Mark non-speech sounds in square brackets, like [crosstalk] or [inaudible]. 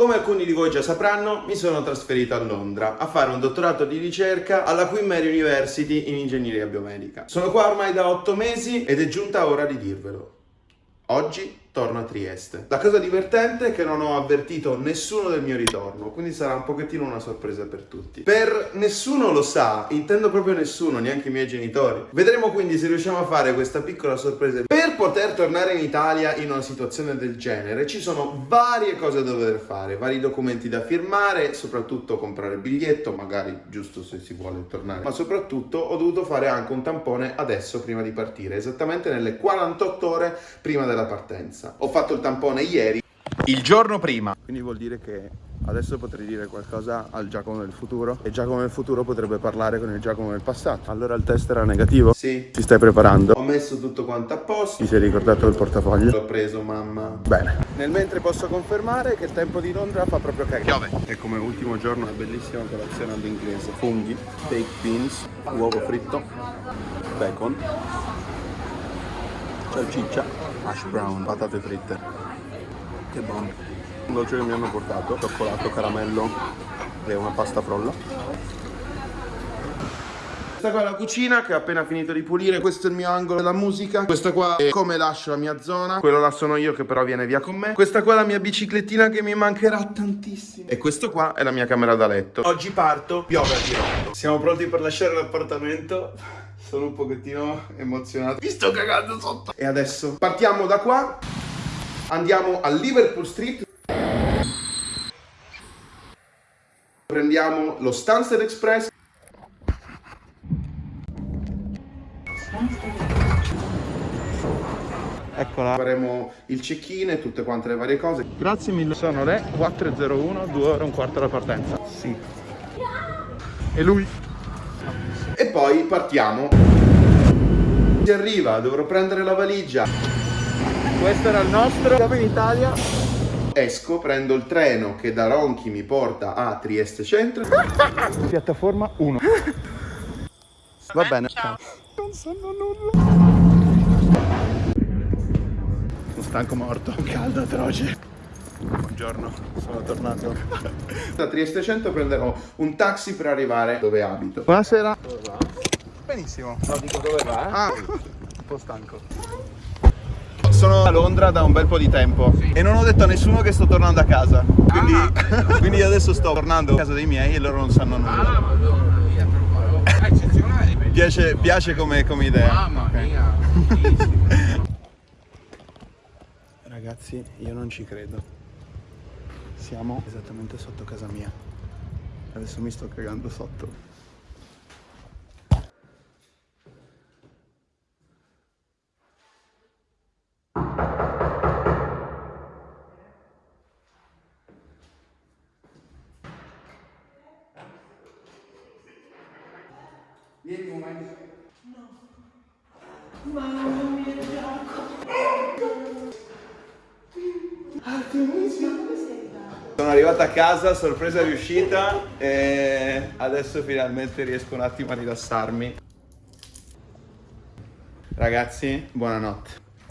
Come alcuni di voi già sapranno, mi sono trasferito a Londra a fare un dottorato di ricerca alla Queen Mary University in ingegneria biomedica. Sono qua ormai da 8 mesi ed è giunta ora di dirvelo. Oggi torno a Trieste. La cosa divertente è che non ho avvertito nessuno del mio ritorno, quindi sarà un pochettino una sorpresa per tutti. Per nessuno lo sa, intendo proprio nessuno, neanche i miei genitori. Vedremo quindi se riusciamo a fare questa piccola sorpresa. Per poter tornare in Italia in una situazione del genere ci sono varie cose da dover fare, vari documenti da firmare, soprattutto comprare il biglietto, magari giusto se si vuole tornare, ma soprattutto ho dovuto fare anche un tampone adesso prima di partire, esattamente nelle 48 ore prima della partenza. Ho fatto il tampone ieri, il giorno prima. Quindi vuol dire che adesso potrei dire qualcosa al Giacomo del futuro e Giacomo del futuro potrebbe parlare con il Giacomo del passato. Allora il test era negativo? Sì. Ti stai preparando? Ho messo tutto quanto a posto. Ti sei ricordato il portafoglio? L'ho preso mamma. Bene. Nel mentre posso confermare che il tempo di Londra fa proprio cagare. Piove. E come ultimo giorno una bellissima colazione all'inglese. Funghi, baked beans, uovo fritto, bacon salsiccia, hash brown, patate fritte. Che buono. Un dolce che mi hanno portato, cioccolato, caramello e una pasta frolla. Questa qua è la cucina che ho appena finito di pulire, questo è il mio angolo della musica, questa qua è come lascio la mia zona, quello là sono io che però viene via con me, questa qua è la mia biciclettina che mi mancherà tantissimo e questo qua è la mia camera da letto. Oggi parto, piove a dirotto. Siamo pronti per lasciare l'appartamento? Sono un pochettino emozionato. Mi sto cagando sotto. E adesso partiamo da qua. Andiamo a Liverpool Street. Prendiamo lo Stansted Express. Eccola. Faremo il check-in e tutte quante le varie cose. Grazie mille. Sono le 4.01, 2 ore e un quarto alla partenza. Sì. E lui? e poi partiamo. Si arriva, dovrò prendere la valigia. Questo era il nostro. Siamo in Italia. Esco, prendo il treno che da Ronchi mi porta a Trieste Centro. [laughs] Piattaforma 1. Va bene. Ciao. Non sanno nulla. Sono stanco morto. Un caldo atroce. Buongiorno, sono tornato. Da Trieste Centro prenderò un taxi per arrivare dove abito. Buonasera. Dove va? Benissimo. No, dico dove va? Eh? Ah, un po' stanco. Sono a Londra da un bel po' di tempo sì. e non ho detto a nessuno che sto tornando a casa. Quindi, ah, [laughs] quindi adesso sto tornando a casa dei miei e loro non sanno nulla. Ah, madonna mia, eccezionale. Piace, piace come, come idea. Mamma okay. mia. [laughs] Ragazzi, io non ci credo. Siamo esattamente sotto casa mia. Adesso mi sto cagando sotto. Vieni un momento. No. Mamma mia, Giacomo. Artemisia. Sono arrivato a casa, sorpresa riuscita e adesso finalmente riesco un attimo a rilassarmi. Ragazzi, buonanotte.